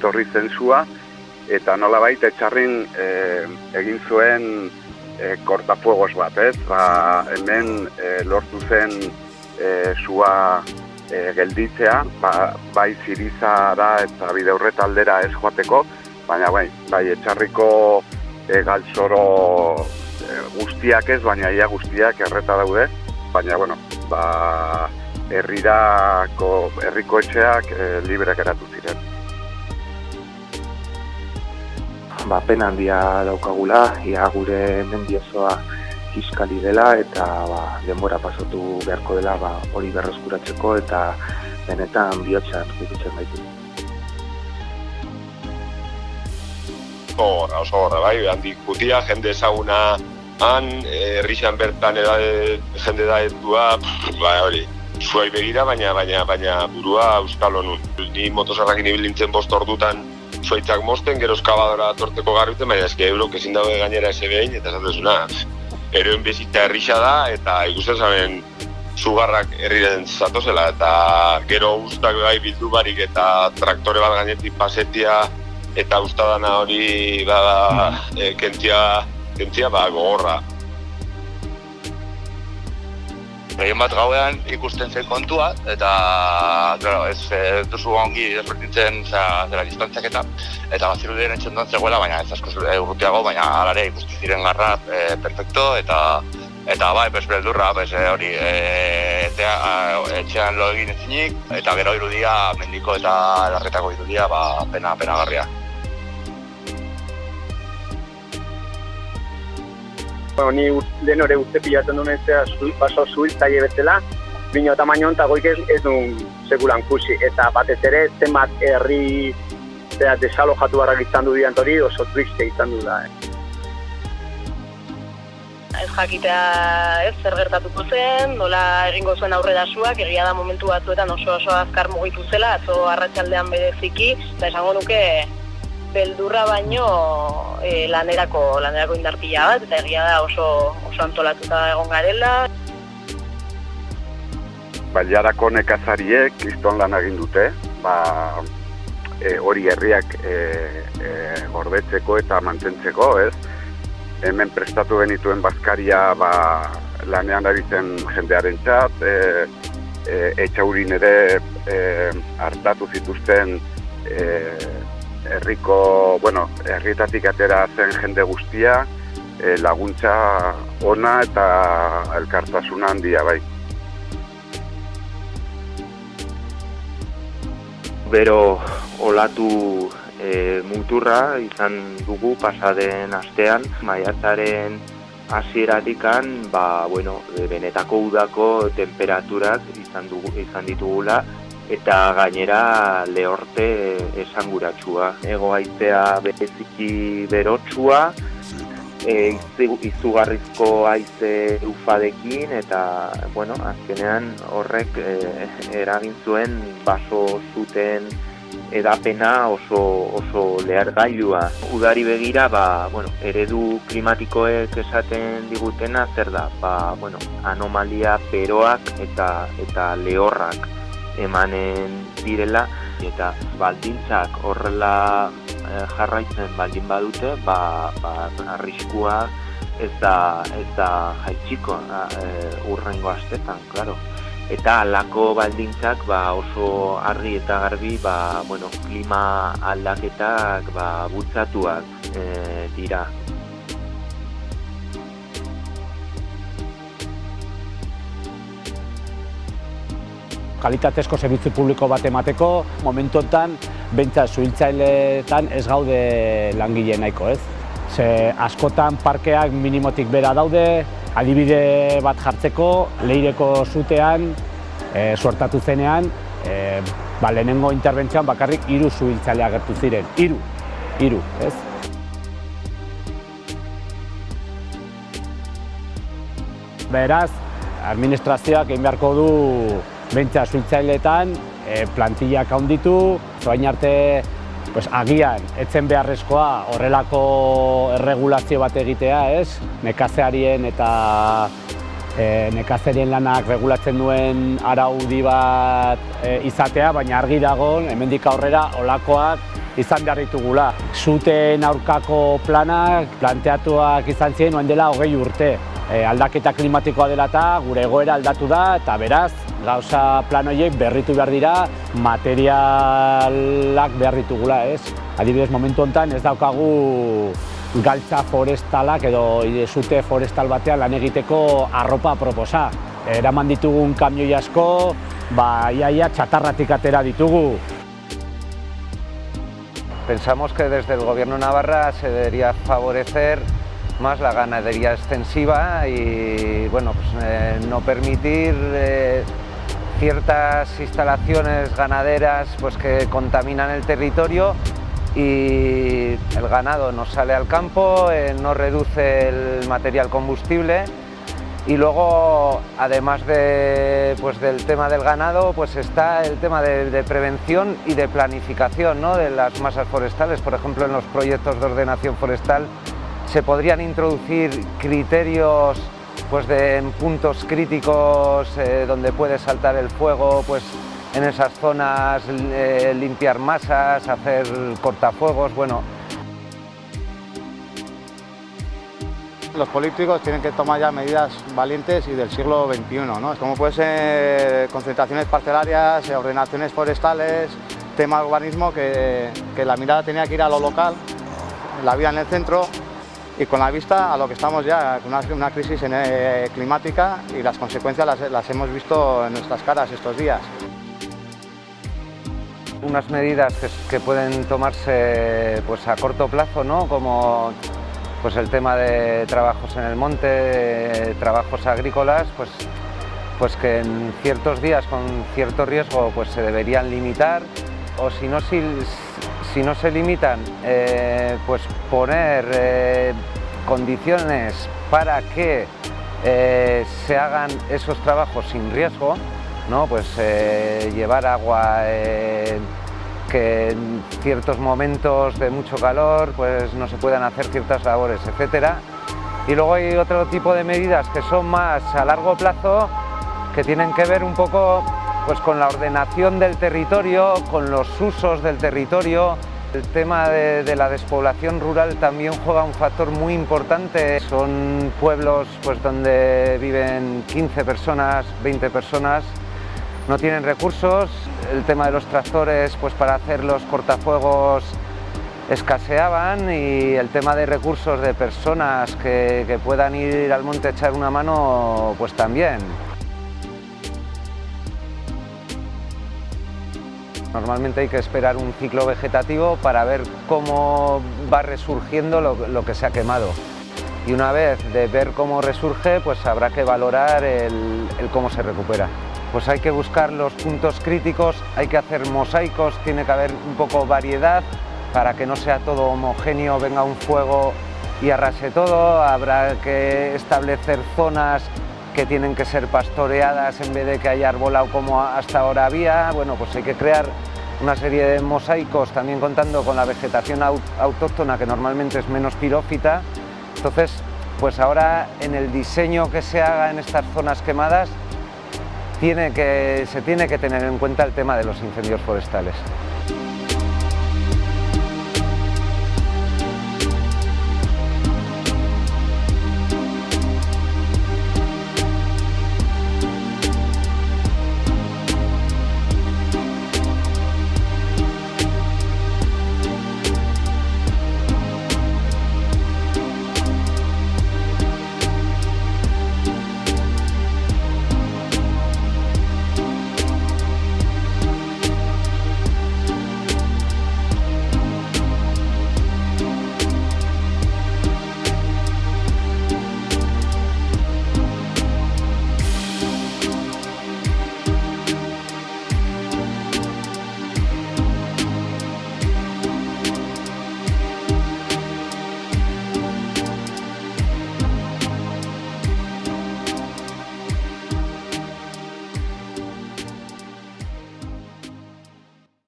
etorri zen zua, eta nola baita etxarrin e, egin zuen e, kortafuegos bat, ez? Ba, hemen e, lortu zen e, zua e, gelditzea, ba, bai zirizara eta bide aldera ez joateko, baina bai, bai etxarriko e, galtzoro e, guztiak ez, baina ia guztiak erreta daude, baina, bueno, ba, herrirako herriko etxeak e, libre geratu ziren ba, pena handia daukagula, ia gure mendiozoa kiskali dela eta ba, denbora pasatu beharko dela ba, hori berreskuratzeko eta benetan bihotzan gututzen baitu. Horra, oso horra, bai, handik gutia, jende ezaguna han, herrixan bertan edade, jende da edua, ba, hori, zuai begira, baina, baina, baina burua euskal honun. Ni motosarrakin ibilintzen bost ordutan zuaitzak mosten, gero eskabadora torteko garbiten, baina eski eurok ezin dago gainera eze behin, eta esatezuna, eroen bezita herrisa da, eta ikusten zaben zugarrak herriren zatozela, eta gero ustak bai bildu barik, eta traktore bat gainetik pasetia, eta ustadana hori bada, e, kentzia, kentzia ba, gogorra. Gehien bat gauean ikusten zen kontua, eta claro, ez, ez duzu ongi desbertitzen zera distantziak eta eta baziru diren etxendan zegoela, baina ez asko urrutiago, baina alare ikusten ziren garra e, perfecto, eta eta bai, bez beldurra, bez e, hori e, etea, etxean lo egin ezinik, eta gero irudia, mendiko eta larretako irudia, ba, pena, pena bueno, ni lehen hori uste pilatzen duen ez baso zuhiltzaile bezala, bino tamaino eta goik ez, ez duen sekulan kusi. Eta batez ere, zenbat herri zera, desalo jatu barrak izan du diant hori, oso triste izan du da. Eh. Ez jakitea ez zer gertatuko zen, nola egingo zuen aurrera suak, egia da momentu batzuetan oso oso azkar mugitu zela, atzo arratsaldean bereziki, eta esango nuke beldurra baino e, lanerako lanerako indarpila bat eta egia da oso oso antolatuta egon garela. Bailarako nekazariek kriston lan egin dute, ba, e, hori herriak e, e, gordetzeko eta mantentzeko, ez? Hemen prestatu genituen bazkaria ba, lanean dabitzen jendearen txat, e, e, etxaurin ere e, hartatu zituzten e, herriko, bueno, herrietatik atera zen jende guztia, e, laguntza ona eta elkartasuna handia bai. Bero olatu e, muturra izan dugu pasaden astean, maiatzaren hasieratikan, ba, bueno, benetako udako temperaturak izan, dugu, izan ditugula, eta gainera lehorte esanguratsua. Ego aizea bereziki berotsua, e, izugarrizko aize ufadekin eta bueno, azkenean horrek e, eragin zuen baso zuten edapena oso, oso lehergailua. Udari begira, ba, bueno, eredu klimatikoek esaten digutena zer da, ba, bueno, anomalia beroak eta, eta lehorrak emanen direla eta baldintzak horrela eh, jarraitzen baldin badute ba, ba arriskua ez da ez da jaitsiko e, urrengo astetan claro eta alako baldintzak ba, oso argi eta garbi ba, bueno, klima aldaketak ba, butzatuak e, dira kalitatezko zerbitzu publiko bat emateko, momentuetan, bentsa zuhiltzaileetan ez gaude langile nahiko, ez? Ze askotan parkeak minimotik bera daude, adibide bat jartzeko, leireko zutean, e, suertatu zenean, e, ba, lehenengo interbentzioan bakarrik hiru zuhiltzailea gertu ziren, hiru, hiru, ez? Beraz, administrazioak egin beharko du bentsa suitzailetan e, plantillak handitu, zoain arte pues, agian etzen beharrezkoa horrelako erregulazio bat egitea, ez? Nekazearien eta e, nekazerien lanak regulatzen duen araudi bat e, izatea, baina argi dago, hemendik aurrera olakoak izan behar ditugula. Zuten aurkako planak planteatuak izan ziren oen dela hogei urte. E, aldaketa klimatikoa dela eta gure egoera aldatu da eta beraz gauza plan horiek berritu behar dira materialak behar ditugula, ez? Adibidez, momentu honetan ez daukagu galtza forestalak edo zute forestal batean lan egiteko arropa proposa. Eraman ditugun kamioi asko, ba, iaia txatarratik atera ditugu. Pensamos que desde el Gobierno de Navarra se debería favorecer más la ganadería extensiva y bueno, pues, eh, no permitir eh, ciertas instalaciones ganaderas pues, que contaminan el territorio y el ganado no sale al campo, eh, no reduce el material combustible y luego, además de, pues, del tema del ganado, pues está el tema de, de prevención y de planificación ¿no? de las masas forestales. Por ejemplo, en los proyectos de ordenación forestal se podrían introducir criterios pues, de en puntos críticos eh, donde puede saltar el fuego, pues en esas zonas eh, limpiar masas, hacer cortafuegos, bueno, los políticos tienen que tomar ya medidas valientes y del siglo XXI, ¿no? Como puede ser concentraciones parcelarias, ordenaciones forestales, tema urbanismo, que, que la mirada tenía que ir a lo local, la vida en el centro y con la vista a lo que estamos ya, una, una crisis eh, climática y las consecuencias las, hemos visto en nuestras caras estos días. Unas medidas que, que pueden tomarse pues, a corto plazo, ¿no? como pues el tema de trabajos en el monte, trabajos agrícolas, pues, pues que en ciertos días con cierto riesgo pues se deberían limitar o si no, si, si no se limitan, eh, pues poner eh, condiciones para que eh, se hagan esos trabajos sin riesgo, ¿no? pues llevar agua que en ciertos momentos de mucho calor pues no se puedan hacer ciertas labores, etcétera. Y luego hay otro tipo de medidas que son más a largo plazo, que tienen que ver un poco pues, con la ordenación del territorio, con los usos del territorio. El tema de, la despoblación rural también juega un factor muy importante. Son pueblos pues, donde viven 15 personas, 20 personas, no tienen recursos, el tema de los tractores pues para hacer los cortafuegos escaseaban y el tema de recursos de personas que, que puedan ir al monte a echar una mano pues también. Normalmente hay que esperar un ciclo vegetativo para ver cómo va resurgiendo lo, que se ha quemado. Y una vez de ver cómo resurge, pues habrá que valorar el cómo se recupera pues hay que buscar los puntos críticos, hay que hacer mosaicos, tiene que haber un poco variedad para que no sea todo homogéneo, venga un fuego y arrase todo, habrá que establecer zonas que tienen que ser pastoreadas en vez de que haya arbolado como hasta ahora había, bueno pues hay que crear una serie de mosaicos también contando con la vegetación autóctona que normalmente es menos pirófita, entonces pues ahora en el diseño que se haga en estas zonas quemadas tiene que, se tiene que tener en cuenta el tema de los incendios forestales.